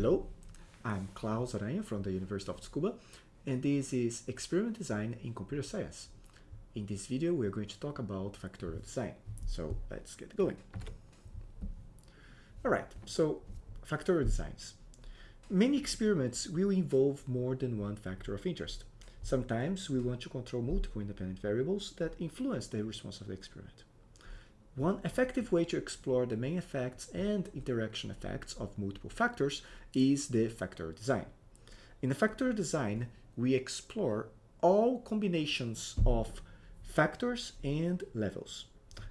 Hello, I'm Claus Aranha from the University of Tsukuba, and this is Experiment Design in Computer Science. In this video, we're going to talk about factorial design. So let's get going. All right, so factorial designs. Many experiments will involve more than one factor of interest. Sometimes we want to control multiple independent variables that influence the response of the experiment. One effective way to explore the main effects and interaction effects of multiple factors is the factorial design. In the factorial design, we explore all combinations of factors and levels.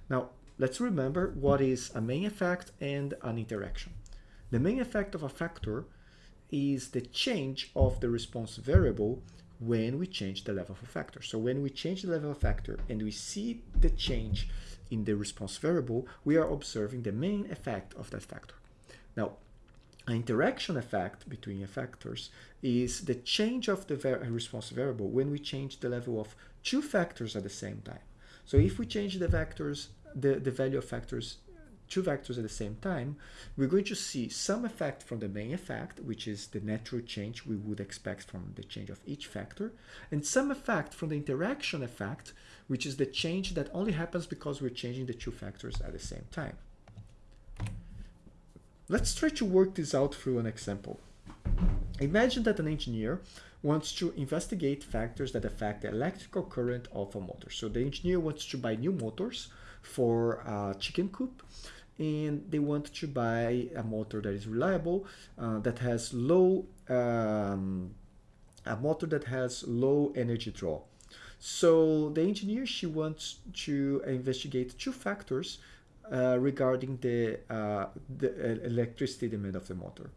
Now, let's remember what is a main effect and an interaction. The main effect of a factor is the change of the response variable when we change the level of a factor. So when we change the level of factor and we see the change in the response variable, we are observing the main effect of that factor. Now, an interaction effect between factors is the change of the response variable when we change the level of two factors at the same time. So if we change the vectors, the, the value of factors two vectors at the same time, we're going to see some effect from the main effect, which is the natural change we would expect from the change of each factor, and some effect from the interaction effect, which is the change that only happens because we're changing the two factors at the same time. Let's try to work this out through an example. Imagine that an engineer wants to investigate factors that affect the electrical current of a motor. So the engineer wants to buy new motors for a chicken coop and they want to buy a motor that is reliable, uh, that has low, um, a motor that has low energy draw. So the engineer, she wants to investigate two factors uh, regarding the, uh, the electricity demand of the motor.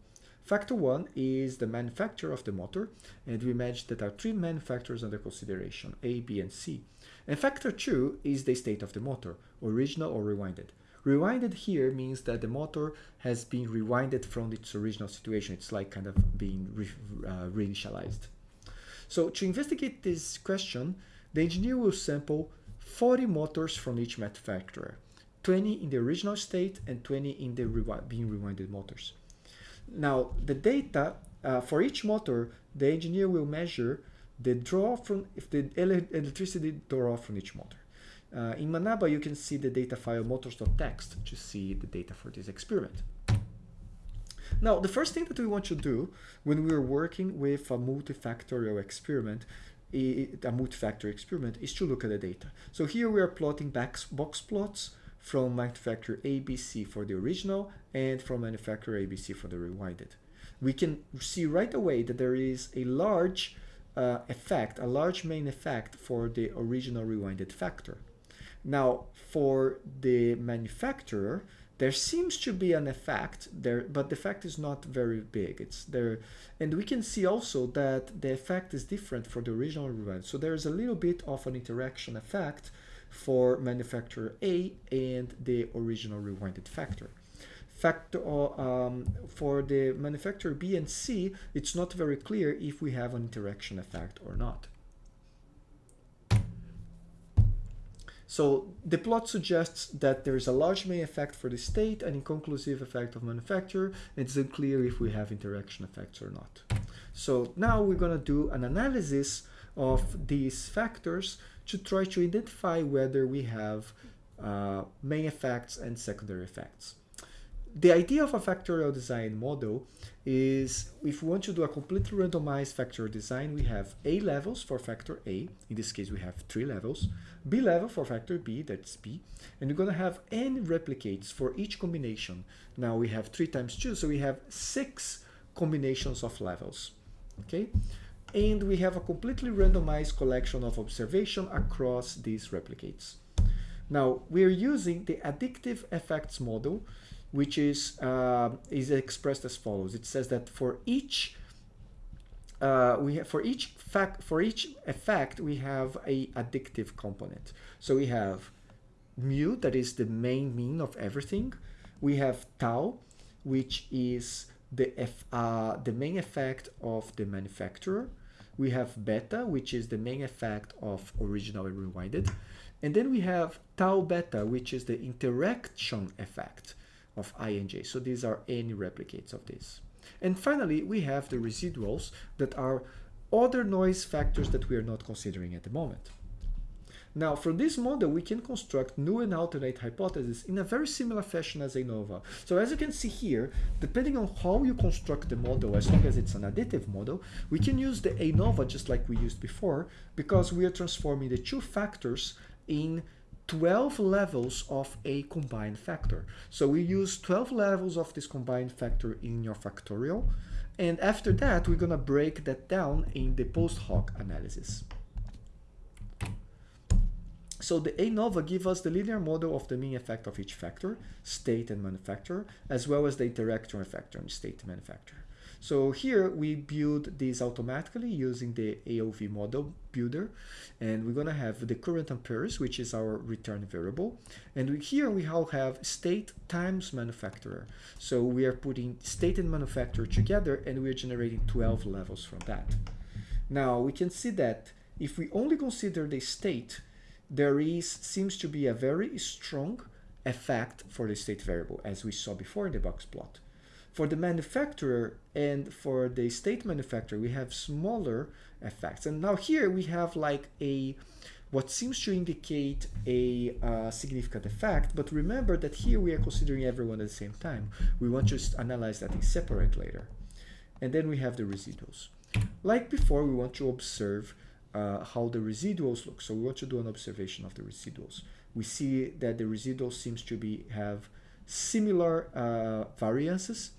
Factor one is the manufacturer of the motor, and we imagine that there are three manufacturers under consideration, A, B, and C. And factor two is the state of the motor, original or rewinded. Rewinded here means that the motor has been rewinded from its original situation. It's like kind of being re uh, reinitialized. So to investigate this question, the engineer will sample 40 motors from each manufacturer, 20 in the original state and 20 in the rewi being rewinded motors. Now, the data uh, for each motor, the engineer will measure the draw from if the electricity draw from each motor. Uh, in Manaba, you can see the data file motors.txt to see the data for this experiment. Now, the first thing that we want to do when we're working with a multifactorial experiment, a multifactor experiment, is to look at the data. So here we are plotting box plots from manufacturer ABC for the original and from manufacturer ABC for the rewinded. We can see right away that there is a large uh, effect, a large main effect for the original rewinded factor. Now, for the manufacturer, there seems to be an effect there, but the effect is not very big. It's there, and we can see also that the effect is different for the original rewind. So there's a little bit of an interaction effect for manufacturer A and the original rewinded factor. Factor um, for the manufacturer B and C, it's not very clear if we have an interaction effect or not. So the plot suggests that there is a large main effect for the state and inconclusive effect of manufacturer. It's unclear if we have interaction effects or not. So now we're going to do an analysis of these factors to try to identify whether we have uh, main effects and secondary effects the idea of a factorial design model is if we want to do a completely randomized factorial design, we have A levels for factor A. In this case, we have three levels. B level for factor B, that's B. And we're going to have n replicates for each combination. Now we have three times two, so we have six combinations of levels. Okay? And we have a completely randomized collection of observation across these replicates. Now, we're using the additive effects model which is uh, is expressed as follows. It says that for each uh, we have, for each fact for each effect we have a additive component. So we have mu that is the main mean of everything. We have tau, which is the F, uh, the main effect of the manufacturer. We have beta, which is the main effect of original and rewinded. And then we have tau beta, which is the interaction effect of i and j. So these are any replicates of this. And finally, we have the residuals that are other noise factors that we are not considering at the moment. Now, from this model, we can construct null and alternate hypotheses in a very similar fashion as ANOVA. So as you can see here, depending on how you construct the model, as long as it's an additive model, we can use the ANOVA just like we used before, because we are transforming the two factors in 12 levels of a combined factor. So we use 12 levels of this combined factor in your factorial, and after that, we're gonna break that down in the post hoc analysis. So the ANOVA gives us the linear model of the mean effect of each factor, state and manufacturer, as well as the interaction factor and state manufacturer. So here we build this automatically using the AOV model builder. And we're gonna have the current amperes, which is our return variable. And we, here we all have state times manufacturer. So we are putting state and manufacturer together and we're generating 12 levels from that. Now we can see that if we only consider the state, there is seems to be a very strong effect for the state variable, as we saw before in the box plot. For the manufacturer and for the state manufacturer, we have smaller effects. And now here we have like a what seems to indicate a uh, significant effect, but remember that here we are considering everyone at the same time. We want to analyze that in separate later. And then we have the residuals. Like before, we want to observe uh, how the residuals look. So we want to do an observation of the residuals. We see that the residuals seems to be have similar uh, variances.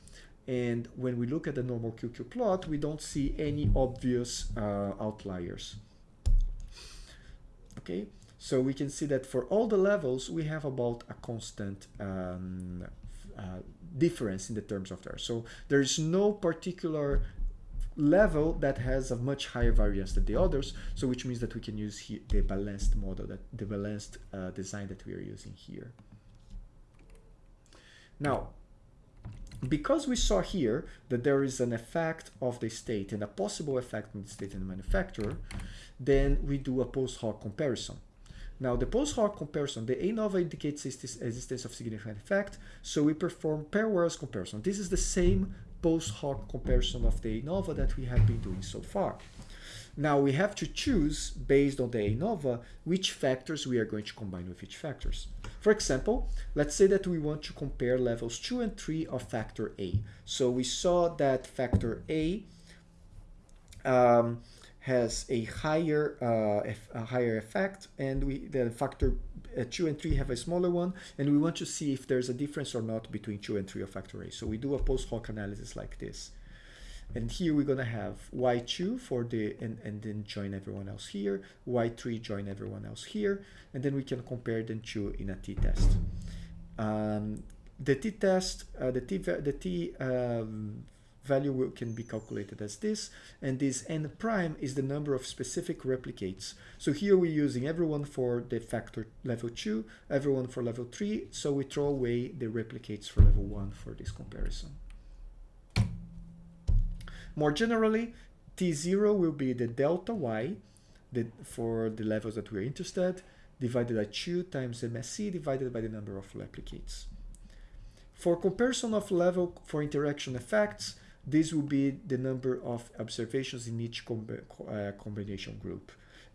And when we look at the normal QQ plot, we don't see any obvious uh, outliers. Okay, so we can see that for all the levels, we have about a constant um, uh, difference in the terms of there. So there is no particular level that has a much higher variance than the others so which means that we can use the balanced model that the balanced uh, design that we are using here now because we saw here that there is an effect of the state and a possible effect on the state and the manufacturer then we do a post hoc comparison now the post hoc comparison, the ANOVA indicates existence of significant effect, so we perform pairwise comparison. This is the same post hoc comparison of the ANOVA that we have been doing so far. Now we have to choose, based on the ANOVA, which factors we are going to combine with each factors. For example, let's say that we want to compare levels 2 and 3 of factor A. So we saw that factor A um, has a higher uh, a higher effect and we the factor uh, 2 and 3 have a smaller one and we want to see if there's a difference or not between 2 and 3 of factor A. So we do a post hoc analysis like this. And here we're gonna have y2 for the and, and then join everyone else here, y3 join everyone else here, and then we can compare them to in a t-test. Um, the t-test, uh, the t the t um, value can be calculated as this, and this n prime is the number of specific replicates. So here we're using everyone for the factor level 2, everyone for level 3, so we throw away the replicates for level 1 for this comparison. More generally, T0 will be the delta y the, for the levels that we're interested, divided by 2 times MSE divided by the number of replicates. For comparison of level for interaction effects, this will be the number of observations in each uh, combination group.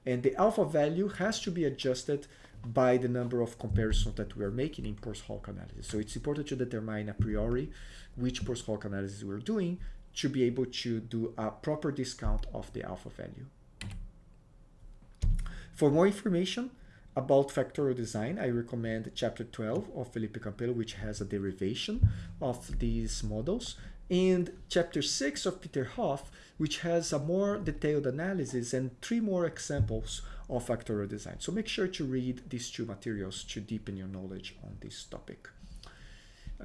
And the alpha value has to be adjusted by the number of comparisons that we are making in post hoc analysis. So it's important to determine a priori which post hoc analysis we're doing to be able to do a proper discount of the alpha value. For more information about factorial design, I recommend chapter 12 of Felipe Campelo, which has a derivation of these models and chapter 6 of Peter Hoff, which has a more detailed analysis and three more examples of factorial design. So make sure to read these two materials to deepen your knowledge on this topic.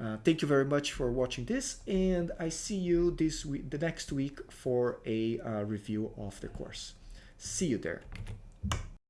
Uh, thank you very much for watching this and I see you this week, the next week for a uh, review of the course. See you there.